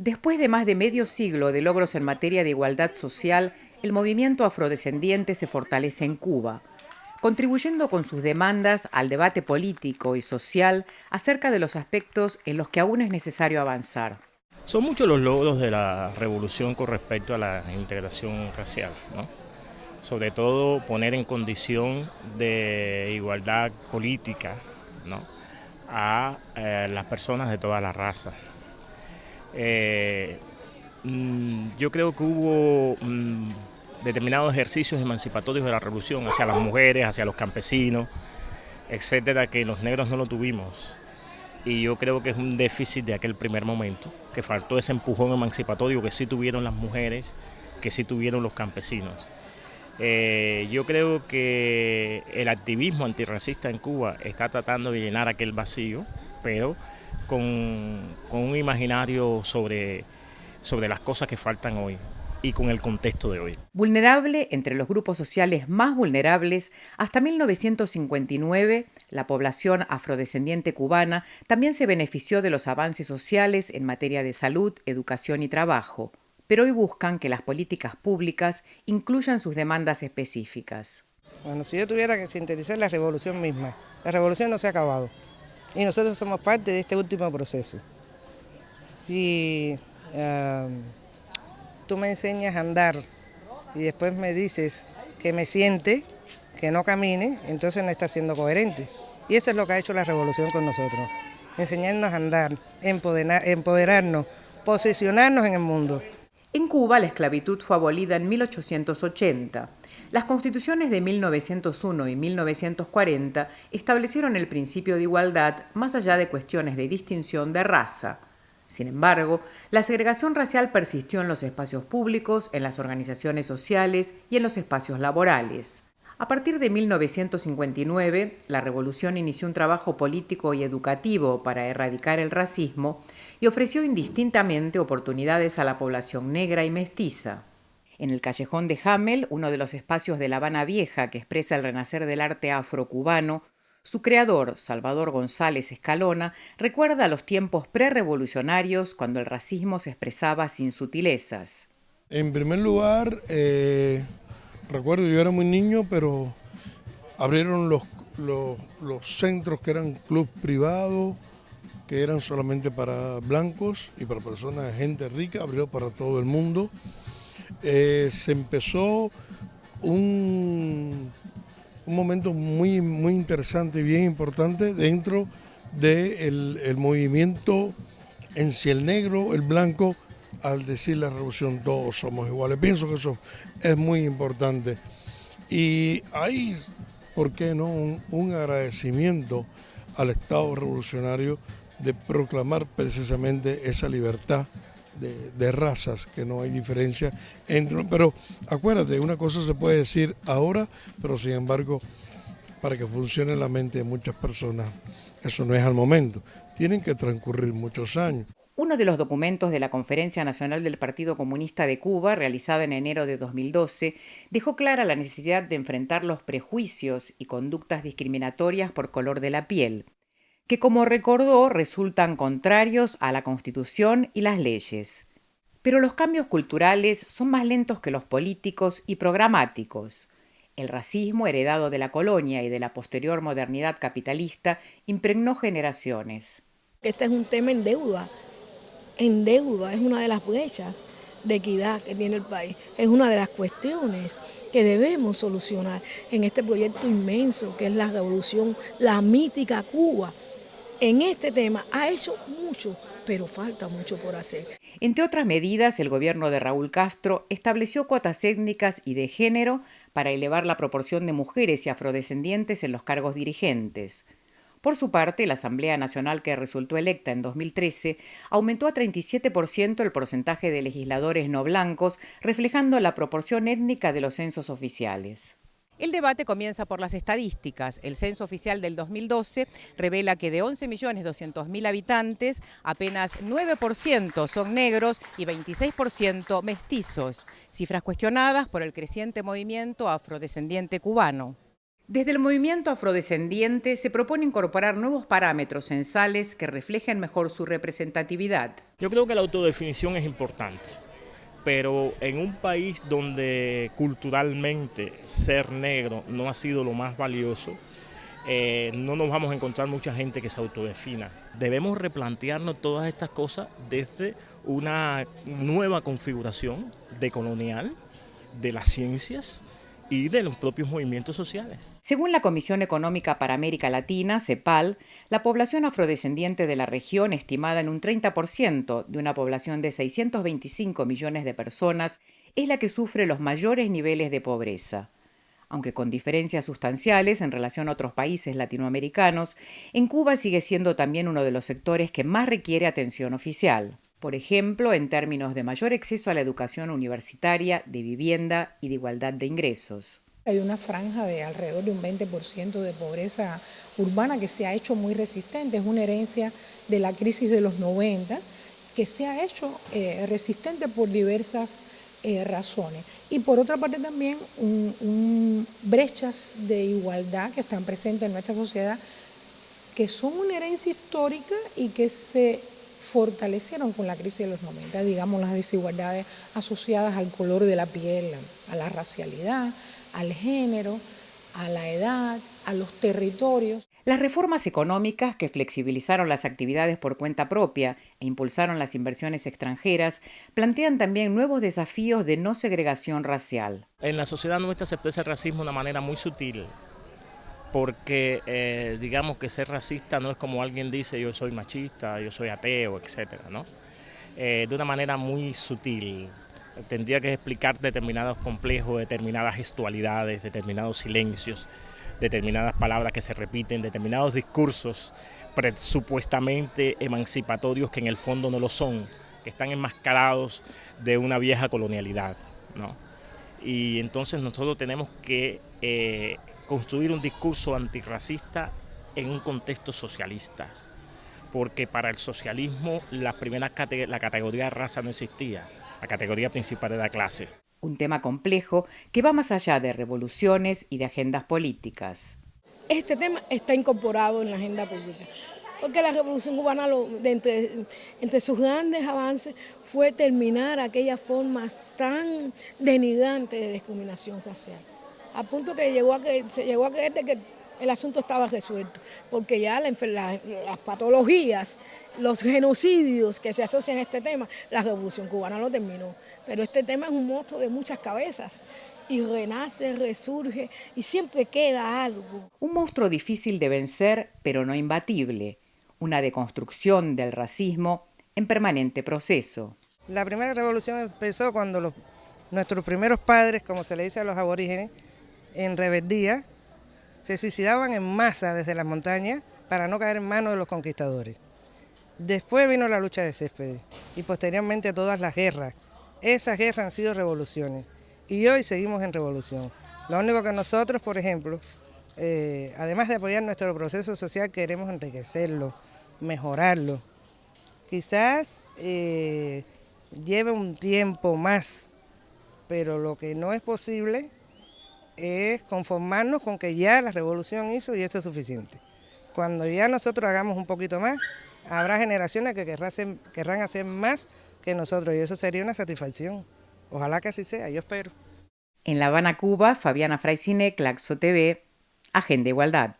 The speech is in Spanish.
Después de más de medio siglo de logros en materia de igualdad social, el movimiento afrodescendiente se fortalece en Cuba, contribuyendo con sus demandas al debate político y social acerca de los aspectos en los que aún es necesario avanzar. Son muchos los logros de la revolución con respecto a la integración racial, sobre todo poner en condición de igualdad política a eh, las personas de toda la raza. Eh, mm, yo creo que hubo mm, determinados ejercicios emancipatorios de la revolución hacia las mujeres, hacia los campesinos, etcétera, que los negros no lo tuvimos. Y yo creo que es un déficit de aquel primer momento, que faltó ese empujón emancipatorio que sí tuvieron las mujeres, que sí tuvieron los campesinos. Eh, yo creo que el activismo antirracista en Cuba está tratando de llenar aquel vacío, pero con, con un imaginario sobre, sobre las cosas que faltan hoy y con el contexto de hoy. Vulnerable entre los grupos sociales más vulnerables, hasta 1959 la población afrodescendiente cubana también se benefició de los avances sociales en materia de salud, educación y trabajo, pero hoy buscan que las políticas públicas incluyan sus demandas específicas. Bueno, si yo tuviera que sintetizar la revolución misma, la revolución no se ha acabado y nosotros somos parte de este último proceso. Si ah, tú me enseñas a andar y después me dices que me siente, que no camine, entonces no está siendo coherente. Y eso es lo que ha hecho la revolución con nosotros, enseñarnos a andar, empoderarnos, posicionarnos en el mundo. En Cuba la esclavitud fue abolida en 1880. Las constituciones de 1901 y 1940 establecieron el principio de igualdad más allá de cuestiones de distinción de raza. Sin embargo, la segregación racial persistió en los espacios públicos, en las organizaciones sociales y en los espacios laborales. A partir de 1959, la revolución inició un trabajo político y educativo para erradicar el racismo y ofreció indistintamente oportunidades a la población negra y mestiza. En el callejón de Hamel, uno de los espacios de La Habana Vieja que expresa el renacer del arte afrocubano, su creador, Salvador González Escalona, recuerda los tiempos prerevolucionarios cuando el racismo se expresaba sin sutilezas. En primer lugar, eh, recuerdo yo era muy niño, pero abrieron los, los, centros que eran club privados, que eran solamente para blancos y para personas, gente rica, abrió para todo el mundo. Eh, se empezó un, un momento muy, muy interesante y bien importante dentro del el movimiento en si el negro, el blanco, al decir la revolución todos somos iguales. Pienso que eso es muy importante. Y hay, ¿por qué no?, un, agradecimiento al Estado revolucionario de proclamar precisamente esa libertad de, razas, que no hay diferencia entre... Pero acuérdate, una cosa se puede decir ahora, pero sin embargo, para que funcione la mente de muchas personas, eso no es al momento. Tienen que transcurrir muchos años. Uno de los documentos de la Conferencia Nacional del Partido Comunista de Cuba, realizada en enero de 2012, dejó clara la necesidad de enfrentar los prejuicios y conductas discriminatorias por color de la piel que como recordó resultan contrarios a la Constitución y las leyes. Pero los cambios culturales son más lentos que los políticos y programáticos. El racismo heredado de la colonia y de la posterior modernidad capitalista impregnó generaciones. Este es un tema en deuda, en deuda, es una de las brechas de equidad que tiene el país, es una de las cuestiones que debemos solucionar en este proyecto inmenso que es la revolución, la mítica Cuba, en este tema ha hecho mucho, pero falta mucho por hacer. Entre otras medidas, el gobierno de Raúl Castro estableció cuotas étnicas y de género para elevar la proporción de mujeres y afrodescendientes en los cargos dirigentes. Por su parte, la Asamblea Nacional que resultó electa en 2013 aumentó a 37% el porcentaje de legisladores no blancos, reflejando la proporción étnica de los censos oficiales. El debate comienza por las estadísticas. El censo oficial del 2012 revela que de 11.200.000 habitantes, apenas 9% son negros y 26% mestizos, cifras cuestionadas por el creciente movimiento afrodescendiente cubano. Desde el movimiento afrodescendiente se propone incorporar nuevos parámetros censales que reflejen mejor su representatividad. Yo creo que la autodefinición es importante, pero en un país donde culturalmente ser negro no ha sido lo más valioso, eh, no nos vamos a encontrar mucha gente que se autodefina. Debemos replantearnos todas estas cosas desde una nueva configuración decolonial de las ciencias, y de los propios movimientos sociales. Según la Comisión Económica para América Latina, CEPAL, la población afrodescendiente de la región, estimada en un 30% de una población de 625 millones de personas, es la que sufre los mayores niveles de pobreza. Aunque con diferencias sustanciales en relación a otros países latinoamericanos, en Cuba sigue siendo también uno de los sectores que más requiere atención oficial por ejemplo, en términos de mayor acceso a la educación universitaria, de vivienda y de igualdad de ingresos. Hay una franja de alrededor de un 20% de pobreza urbana que se ha hecho muy resistente, es una herencia de la crisis de los 90 que se ha hecho eh, resistente por diversas eh, razones. Y por otra parte también brechas de igualdad que están presentes en nuestra sociedad que son una herencia histórica y que se fortalecieron con la crisis de los 90, digamos las desigualdades asociadas al color de la piel, a la racialidad, al género, a la edad, a los territorios. Las reformas económicas que flexibilizaron las actividades por cuenta propia e impulsaron las inversiones extranjeras plantean también nuevos desafíos de no segregación racial. En la sociedad nuestra se expresa el racismo de una manera muy sutil, porque eh, digamos que ser racista no es como alguien dice yo soy machista, yo soy ateo, etcétera, ¿no? Eh, de una manera muy sutil. Tendría que explicar determinados complejos, determinadas gestualidades, determinados silencios, determinadas palabras que se repiten, determinados discursos supuestamente emancipatorios que en el fondo no lo son, que están enmascarados de una vieja colonialidad, ¿no? Y entonces nosotros tenemos que eh, construir un discurso antirracista en un contexto socialista, porque para el socialismo la primera la categoría de raza no existía, la categoría principal era clase. Un tema complejo que va más allá de revoluciones y de agendas políticas. Este tema está incorporado en la agenda pública, porque la revolución cubana, entre, entre sus grandes avances, fue terminar aquellas formas tan denigrantes de discriminación racial a punto que llegó a que se llegó a creer de que el asunto estaba resuelto, porque ya las patologías, los genocidios que se asocian a este tema, la revolución cubana lo terminó. Pero este tema es un monstruo de muchas cabezas y renace, resurge y siempre queda algo. Un monstruo difícil de vencer, pero no imbatible. Una deconstrucción del racismo en permanente proceso. La primera revolución empezó cuando nuestros primeros padres, como se le dice a los aborígenes, en rebeldía, se suicidaban en masa desde las montañas para no caer en manos de los conquistadores. Después vino la lucha de Céspedes y posteriormente todas las guerras. Esas guerras han sido revoluciones y hoy seguimos en revolución. Lo único que nosotros, por ejemplo, eh, además de apoyar nuestro proceso social, queremos enriquecerlo, mejorarlo. Quizás eh, lleve un tiempo más, pero lo que no es posible es conformarnos con que ya la revolución hizo y eso es suficiente. Cuando ya nosotros hagamos un poquito más, habrá generaciones que querrán hacer, más que nosotros y eso sería una satisfacción. Ojalá que así sea, yo espero. En La Habana, Cuba, Fabiana Fraicine, Claxo TV, Agenda Igualdad.